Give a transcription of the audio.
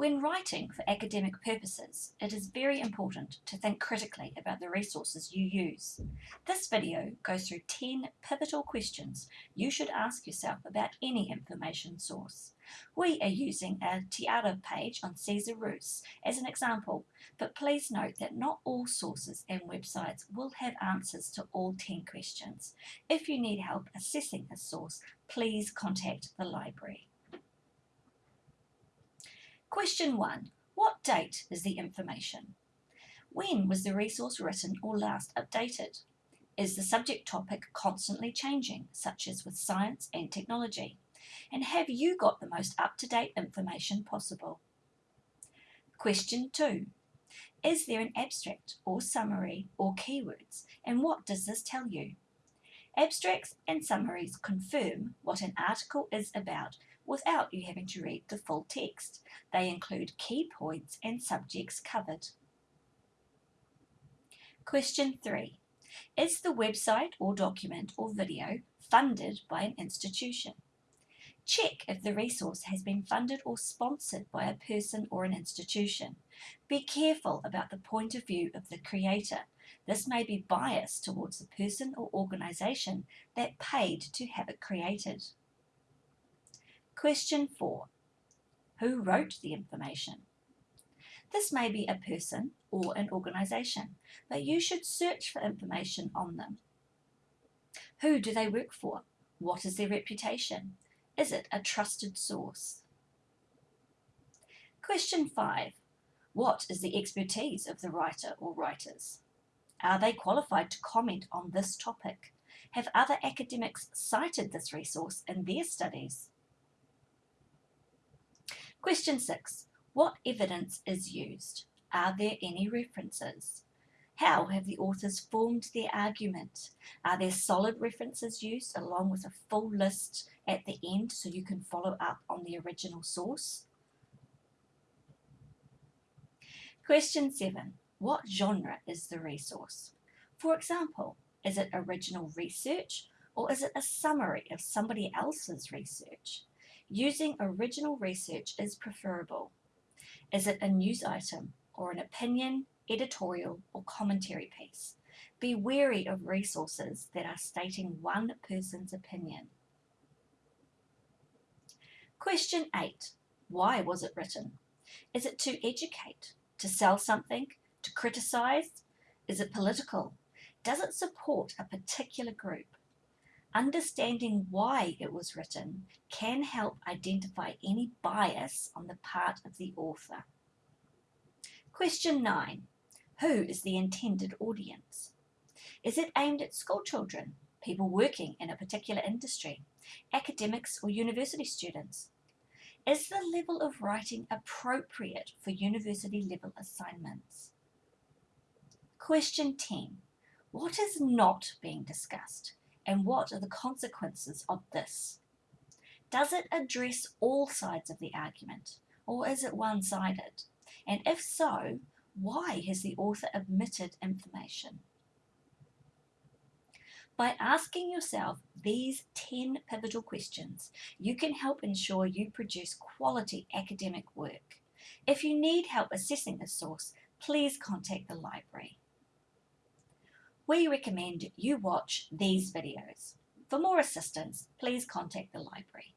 When writing for academic purposes, it is very important to think critically about the resources you use. This video goes through 10 pivotal questions you should ask yourself about any information source. We are using a Te Ara page on Caesar Ruse as an example, but please note that not all sources and websites will have answers to all 10 questions. If you need help assessing a source, please contact the library. Question 1. What date is the information? When was the resource written or last updated? Is the subject topic constantly changing, such as with science and technology? And have you got the most up-to-date information possible? Question 2. Is there an abstract or summary or keywords, and what does this tell you? Abstracts and summaries confirm what an article is about without you having to read the full text. They include key points and subjects covered. Question 3. Is the website or document or video funded by an institution? Check if the resource has been funded or sponsored by a person or an institution. Be careful about the point of view of the creator. This may be biased towards the person or organisation that paid to have it created. Question 4. Who wrote the information? This may be a person or an organisation, but you should search for information on them. Who do they work for? What is their reputation? Is it a trusted source? Question 5. What is the expertise of the writer or writers? Are they qualified to comment on this topic? Have other academics cited this resource in their studies? Question 6. What evidence is used? Are there any references? How have the authors formed their argument? Are there solid references used along with a full list at the end so you can follow up on the original source? Question 7. What genre is the resource? For example, is it original research or is it a summary of somebody else's research? Using original research is preferable. Is it a news item or an opinion, editorial or commentary piece? Be wary of resources that are stating one person's opinion. Question 8. Why was it written? Is it to educate, to sell something, to criticise? Is it political? Does it support a particular group? Understanding why it was written can help identify any bias on the part of the author. Question 9. Who is the intended audience? Is it aimed at school children, people working in a particular industry, academics or university students? Is the level of writing appropriate for university level assignments? Question 10. What is not being discussed? and what are the consequences of this? Does it address all sides of the argument or is it one-sided? And if so, why has the author omitted information? By asking yourself these 10 pivotal questions, you can help ensure you produce quality academic work. If you need help assessing a source, please contact the library we recommend you watch these videos. For more assistance, please contact the library.